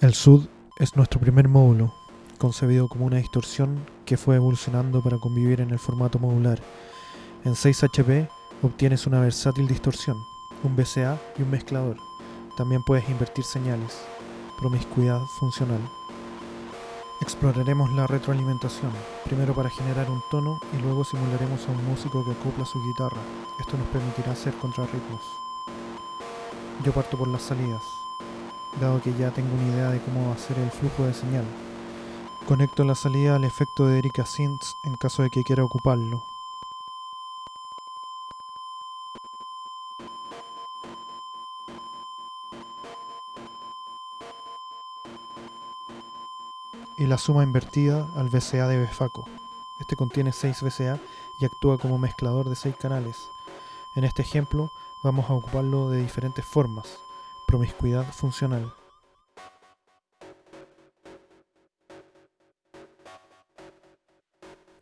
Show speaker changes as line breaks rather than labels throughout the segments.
El SUD es nuestro primer módulo, concebido como una distorsión que fue evolucionando para convivir en el formato modular. En 6HP obtienes una versátil distorsión, un VCA y un mezclador. También puedes invertir señales. Promiscuidad funcional. Exploraremos la retroalimentación, primero para generar un tono y luego simularemos a un músico que acopla su guitarra. Esto nos permitirá hacer contrarritmos. Yo parto por las salidas, dado que ya tengo una idea de cómo va a ser el flujo de señal. Conecto la salida al efecto de Erika Synths en caso de que quiera ocuparlo. y la suma invertida al VCA de Befaco. Este contiene 6 VCA y actúa como mezclador de 6 canales. En este ejemplo vamos a ocuparlo de diferentes formas. Promiscuidad funcional.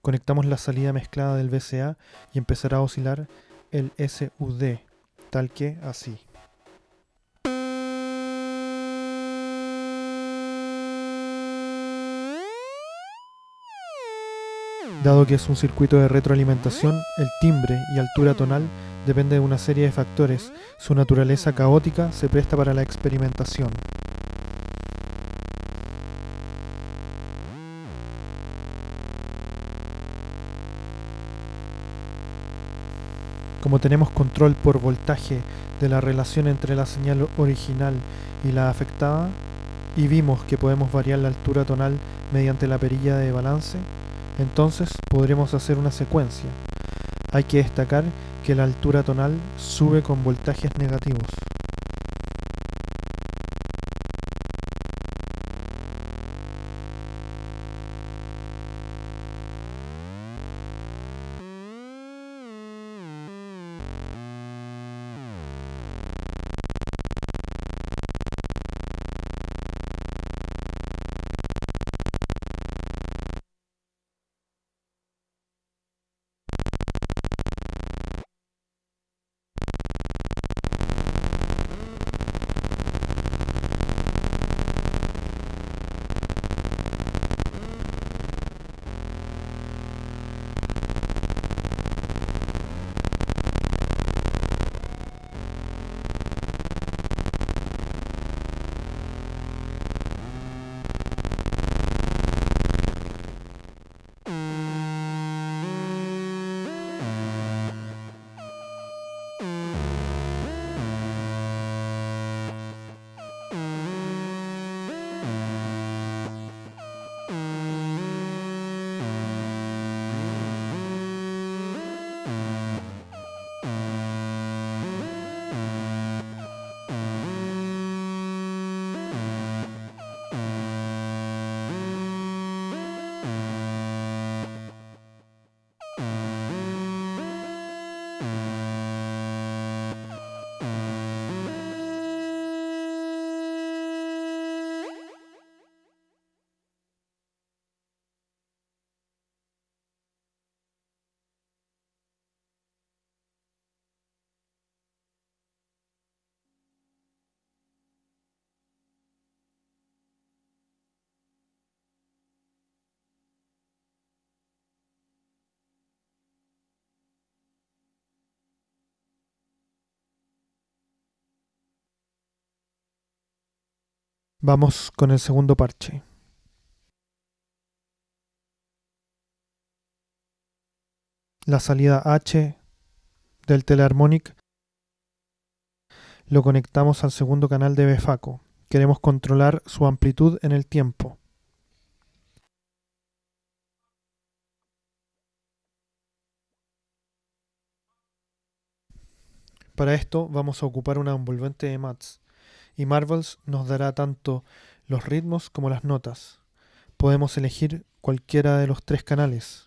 Conectamos la salida mezclada del VCA y empezará a oscilar el SUD, tal que así. Dado que es un circuito de retroalimentación, el timbre y altura tonal depende de una serie de factores. Su naturaleza caótica se presta para la experimentación. Como tenemos control por voltaje de la relación entre la señal original y la afectada, y vimos que podemos variar la altura tonal mediante la perilla de balance, entonces podremos hacer una secuencia. Hay que destacar que la altura tonal sube con voltajes negativos. Vamos con el segundo parche. La salida H del Teleharmonic lo conectamos al segundo canal de Befaco. Queremos controlar su amplitud en el tiempo. Para esto vamos a ocupar una envolvente de mats y Marvels nos dará tanto los ritmos como las notas. Podemos elegir cualquiera de los tres canales.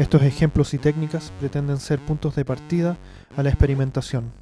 Estos ejemplos y técnicas pretenden ser puntos de partida a la experimentación.